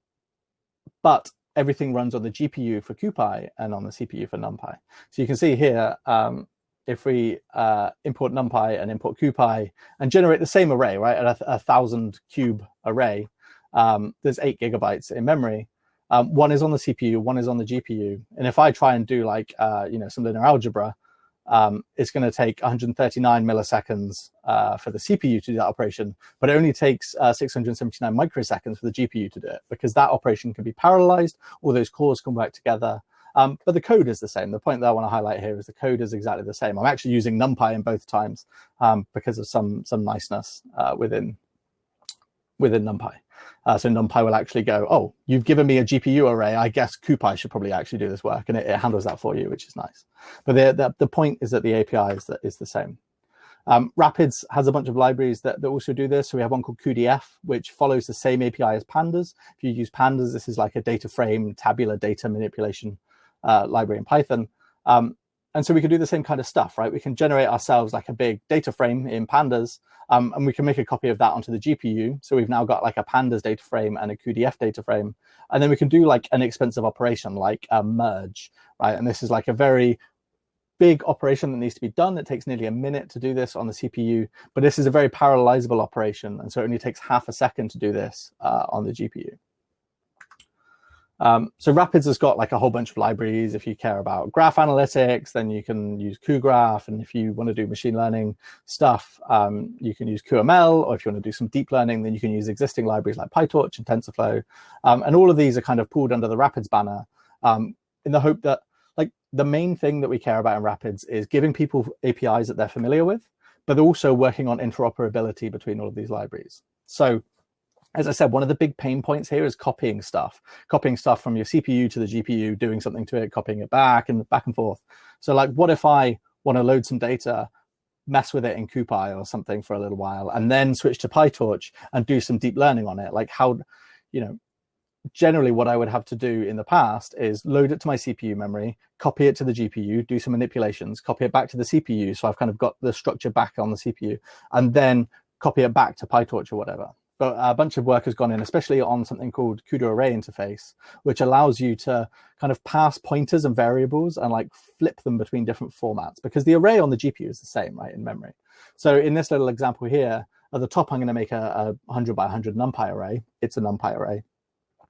but everything runs on the GPU for CuPy and on the CPU for NumPy. So you can see here, um, if we uh, import NumPy and import CuPy and generate the same array, right, a, a thousand cube array, um, there's eight gigabytes in memory. Um, one is on the CPU, one is on the GPU. And if I try and do like, uh, you know, some linear algebra, um, it's going to take 139 milliseconds uh, for the CPU to do that operation, but it only takes uh, 679 microseconds for the GPU to do it because that operation can be parallelized, all those cores can work together, um, but the code is the same. The point that I want to highlight here is the code is exactly the same. I'm actually using NumPy in both times um, because of some some niceness uh, within within NumPy. Uh, so NumPy will actually go, oh, you've given me a GPU array. I guess CuPy should probably actually do this work, and it, it handles that for you, which is nice. But the, the, the point is that the API is, that is the same. Um, Rapids has a bunch of libraries that, that also do this. So we have one called cuDF, which follows the same API as Pandas. If you use Pandas, this is like a data frame, tabular data manipulation uh, library in Python. Um, and so we can do the same kind of stuff, right? We can generate ourselves like a big data frame in pandas, um, and we can make a copy of that onto the GPU. So we've now got like a pandas data frame and a cuDF data frame. And then we can do like an expensive operation like a merge, right? And this is like a very big operation that needs to be done. It takes nearly a minute to do this on the CPU, but this is a very parallelizable operation. And so it only takes half a second to do this uh, on the GPU. Um, so Rapids has got like a whole bunch of libraries. If you care about graph analytics, then you can use cuGraph. And if you want to do machine learning stuff, um, you can use cuML. Or if you want to do some deep learning, then you can use existing libraries like PyTorch and TensorFlow. Um, and all of these are kind of pulled under the Rapids banner um, in the hope that like the main thing that we care about in Rapids is giving people APIs that they're familiar with, but also working on interoperability between all of these libraries. So as I said, one of the big pain points here is copying stuff, copying stuff from your CPU to the GPU, doing something to it, copying it back and back and forth. So like, what if I want to load some data, mess with it in CuPy or something for a little while, and then switch to PyTorch and do some deep learning on it? Like how, you know, generally what I would have to do in the past is load it to my CPU memory, copy it to the GPU, do some manipulations, copy it back to the CPU. So I've kind of got the structure back on the CPU, and then copy it back to PyTorch or whatever but a bunch of work has gone in, especially on something called CUDA array interface, which allows you to kind of pass pointers and variables and like flip them between different formats because the array on the GPU is the same, right, in memory. So in this little example here, at the top, I'm going to make a, a 100 by 100 NumPy array. It's a NumPy array.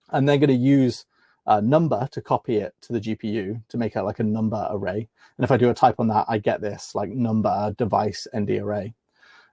And they're going to use a Numba to copy it to the GPU to make it like a Numba array. And if I do a type on that, I get this like Numba device ND array.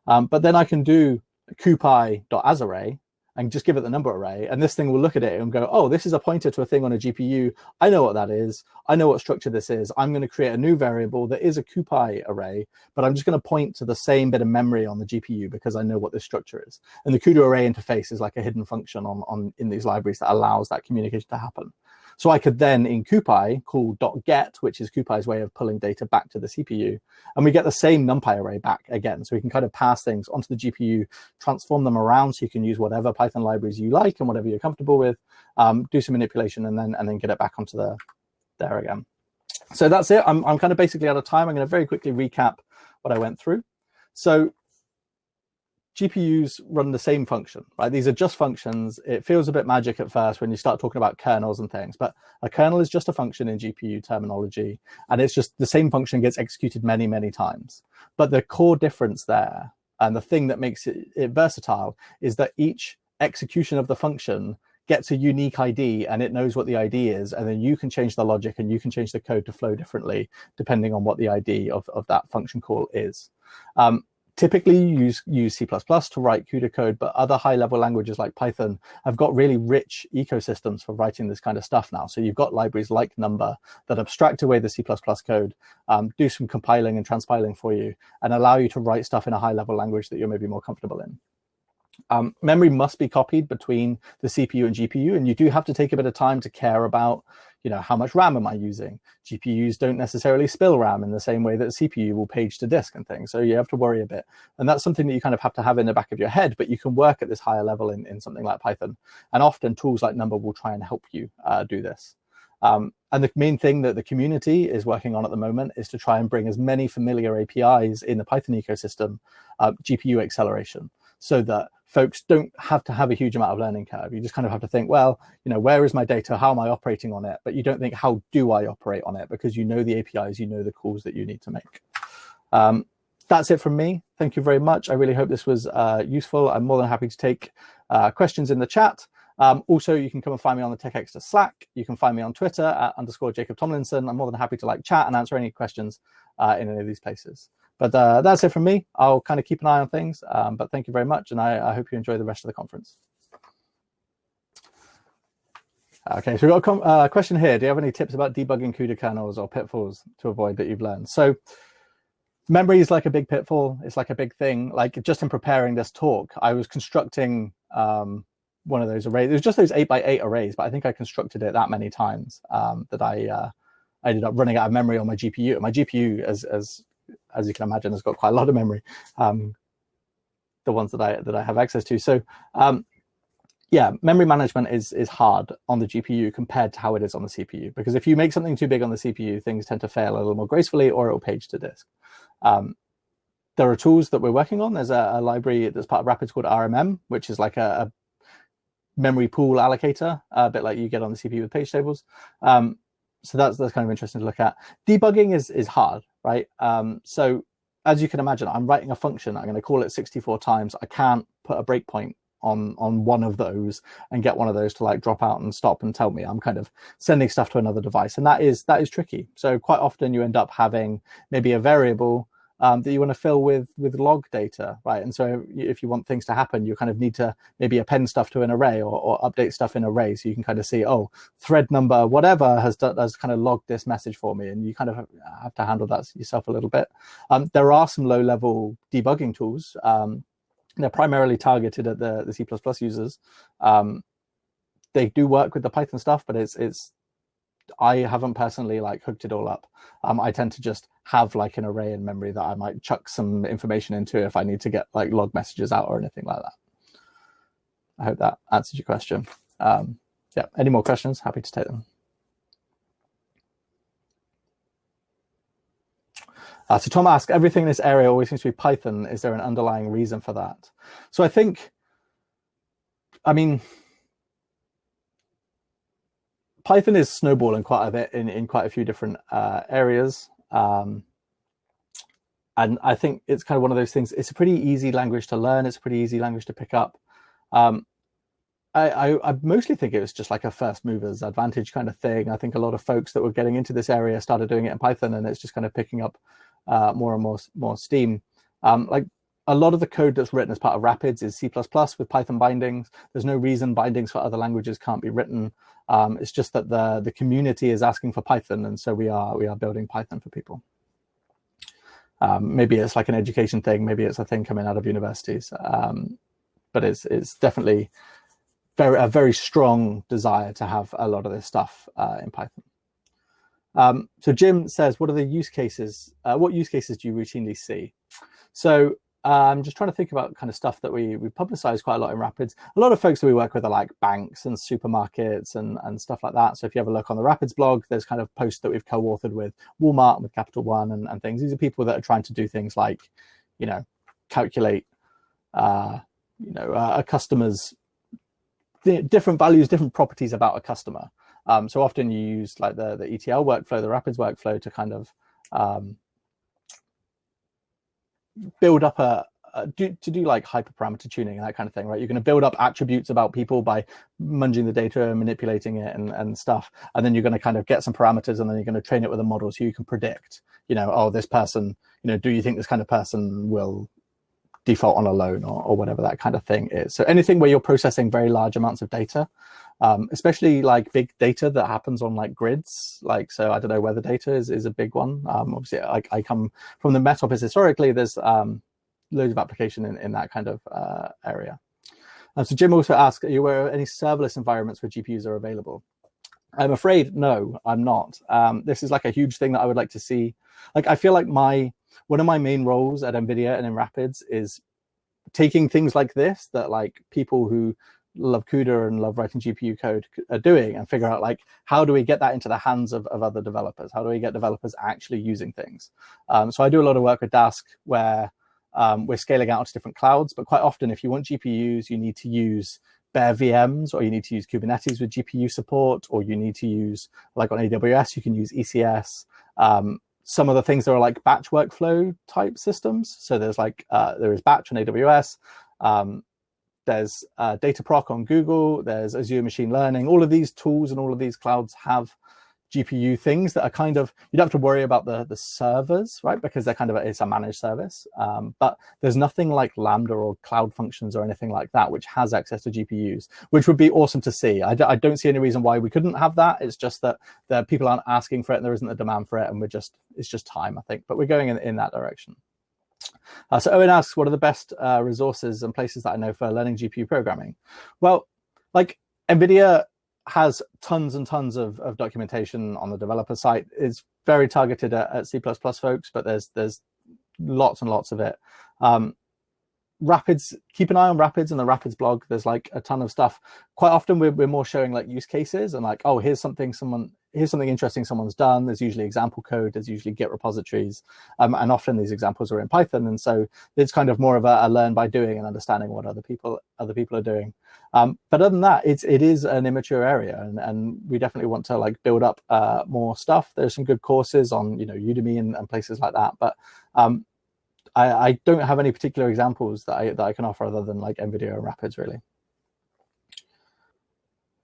Um, but then I can do cupy.asArray and just give it the Numba array. And this thing will look at it and go, oh, this is a pointer to a thing on a GPU. I know what that is. I know what structure this is. I'm going to create a new variable that is a cupy array, but I'm just going to point to the same bit of memory on the GPU because I know what this structure is. And the CUDA array interface is like a hidden function on, on in these libraries that allows that communication to happen. So I could then in CuPy call dot .get, which is CuPy's way of pulling data back to the CPU, and we get the same NumPy array back again. So we can kind of pass things onto the GPU, transform them around so you can use whatever Python libraries you like and whatever you're comfortable with, um, do some manipulation, and then and then get it back onto the there again. So that's it. I'm, I'm kind of basically out of time. I'm going to very quickly recap what I went through. So GPUs run the same function, right? These are just functions. It feels a bit magic at first when you start talking about kernels and things, but a kernel is just a function in GPU terminology, and it's just the same function gets executed many, many times. But the core difference there, and the thing that makes it, it versatile, is that each execution of the function gets a unique ID and it knows what the ID is, and then you can change the logic and you can change the code to flow differently depending on what the ID of, of that function call is. Um, typically you use, use C++ to write CUDA code, but other high level languages like Python have got really rich ecosystems for writing this kind of stuff now. So you've got libraries like Numba that abstract away the C++ code, um, do some compiling and transpiling for you, and allow you to write stuff in a high level language that you're maybe more comfortable in. Um, memory must be copied between the CPU and GPU, and you do have to take a bit of time to care about, you know, how much RAM am I using? GPUs don't necessarily spill RAM in the same way that CPU will page to disk and things, so you have to worry a bit. And that's something that you kind of have to have in the back of your head, but you can work at this higher level in, in something like Python. And often tools like Numba will try and help you uh, do this. Um, and the main thing that the community is working on at the moment is to try and bring as many familiar APIs in the Python ecosystem, uh, GPU acceleration, so that folks don't have to have a huge amount of learning curve. You just kind of have to think, well, you know, where is my data? How am I operating on it? But you don't think, how do I operate on it? Because you know the APIs, you know the calls that you need to make. Um, that's it from me. Thank you very much. I really hope this was uh, useful. I'm more than happy to take uh, questions in the chat. Um, also, you can come and find me on the Tech Exeter Slack. You can find me on Twitter at underscore Jacob Tomlinson. I'm more than happy to like chat and answer any questions uh, in any of these places. But uh, that's it from me. I'll kind of keep an eye on things. Um, but thank you very much, and I, I, hope you enjoy the rest of the conference. Okay, so we've got a uh, question here. Do you have any tips about debugging CUDA kernels or pitfalls to avoid that you've learned? So memory is like a big pitfall. It's like a big thing. Like just in preparing this talk, I was constructing um, one of those arrays. It was just those eight by eight arrays, but I think I constructed it that many times um, that I uh, I ended up running out of memory on my GPU. My GPU, as as as you can imagine, has got quite a lot of memory. Um, the ones that I that I have access to. So um, yeah, memory management is is hard on the GPU compared to how it is on the CPU. Because if you make something too big on the CPU, things tend to fail a little more gracefully, or it will page to disk. Um, there are tools that we're working on. There's a, a, library that's part of Rapids called RMM, which is like a, a memory pool allocator, a bit like you get on the CPU with page tables. Um, so that's that's kind of interesting to look at. Debugging is is hard, right? Um, so as you can imagine, I'm writing a function. I'm going to call it 64 times. I can't put a breakpoint on on one of those and get one of those to like drop out and stop and tell me I'm kind of sending stuff to another device, and that is that is tricky. So quite often you end up having maybe a variable um, that you want to fill with with log data, right? And so if you want things to happen, you kind of need to maybe append stuff to an array or, or update stuff in array, so you can kind of see, oh, thread number whatever has done, has kind of logged this message for me, and you kind of have to handle that yourself a little bit. Um, there are some low level debugging tools. Um, they're primarily targeted at the the C++ users. Um, they do work with the Python stuff, but it's it's I haven't personally like hooked it all up. Um, I tend to just have like an array in memory that I might chuck some information into if I need to get like log messages out or anything like that. I hope that answers your question. Um, yeah, any more questions? Happy to take them. Uh, so Tom asks, everything in this area always seems to be Python. Is there an underlying reason for that? So I think, I mean, Python is snowballing quite a bit in, in quite a few different uh, areas. Um, and I think it's kind of one of those things. It's a pretty easy language to learn. It's a pretty easy language to pick up. Um, I, I, I, mostly think it was just like a first movers advantage kind of thing. I think a lot of folks that were getting into this area started doing it in Python, and it's just kind of picking up uh, more and more more steam. Um, like a lot of the code that's written as part of Rapids is C++ with Python bindings. There's no reason bindings for other languages can't be written. Um, it's just that the the community is asking for Python, and so we are we are building Python for people. Um, maybe it's like an education thing. Maybe it's a thing coming out of universities. Um, but it's it's definitely very a very strong desire to have a lot of this stuff uh, in Python. Um, so Jim says, what are the use cases? Uh, what use cases do you routinely see? So I'm um, just trying to think about kind of stuff that we we publicize quite a lot in Rapids. A lot of folks that we work with are like banks and supermarkets and and stuff like that. So if you have a look on the Rapids blog, there's kind of posts that we've co-authored with Walmart with Capital One and, and things. These are people that are trying to do things like, you know, calculate, uh, you know, uh, a customer's different values, different properties about a customer. Um, so often you use like the the ETL workflow, the Rapids workflow to kind of um, build up a, a do, to do like hyperparameter tuning and that kind of thing, right? You're going to build up attributes about people by munging the data and manipulating it and, and stuff. And then you're going to kind of get some parameters and then you're going to train it with a model so you can predict, you know, oh, this person, you know, do you think this kind of person will default on a loan or, or whatever that kind of thing is. So anything where you're processing very large amounts of data, um, especially like big data that happens on like grids. Like, so I don't know, weather data is, is a big one. Um, obviously, I, I come from the Met Office historically, there's um, loads of application in, in that kind of uh, area. Uh, so Jim also asked, are you aware of any serverless environments where GPUs are available? I'm afraid, no, I'm not. Um, this is like a huge thing that I would like to see. Like, I feel like my one of my main roles at NVIDIA and in Rapids is taking things like this that like people who love CUDA and love writing GPU code are doing and figure out like, how do we get that into the hands of, of other developers? How do we get developers actually using things? Um, so I do a lot of work with Dask where um, we're scaling out to different clouds, but quite often if you want GPUs, you need to use bare VMs or you need to use Kubernetes with GPU support, or you need to use, like on AWS, you can use ECS. Um, some of the things that are like batch workflow type systems. So there's like, uh, there is batch on AWS. Um, there's uh, Dataproc on Google, there's Azure Machine Learning. All of these tools and all of these clouds have GPU things that are kind of, you don't have to worry about the, the servers, right? Because they're kind of, a, it's a managed service. Um, but there's nothing like Lambda or Cloud Functions or anything like that, which has access to GPUs, which would be awesome to see. I d I don't see any reason why we couldn't have that. It's just that the people aren't asking for it and there isn't a demand for it. And we're just, it's just time, I think. But we're going in, in that direction. Uh, so Owen asks, what are the best uh, resources and places that I know for learning GPU programming? Well, like NVIDIA has tons and tons of, of documentation on the developer site. It's very targeted at, at C++ folks, but there's there's lots and lots of it. Um, Rapids, keep an eye on Rapids and the Rapids blog. There's like a ton of stuff. Quite often we're, we're more showing like use cases and like, oh, here's something someone, here's something interesting someone's done. There's usually example code. There's usually Git repositories. Um, and often these examples are in Python. And so it's kind of more of a, a learn by doing and understanding what other people, other people are doing. Um, but other than that, it's it is an immature area, and, and we definitely want to like build up uh, more stuff. There's some good courses on you know Udemy and, and places like that, but um, I, I, don't have any particular examples that I that I can offer other than like NVIDIA and Rapids really.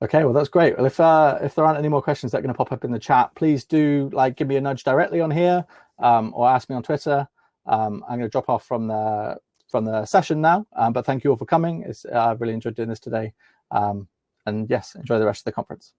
Okay, well that's great. Well, if uh, if there aren't any more questions that are going to pop up in the chat, please do like give me a nudge directly on here um, or ask me on Twitter. Um, I'm going to drop off from the from the session now. Um, but thank you all for coming. It's, uh, I've really enjoyed doing this today. Um, and yes, enjoy the rest of the conference.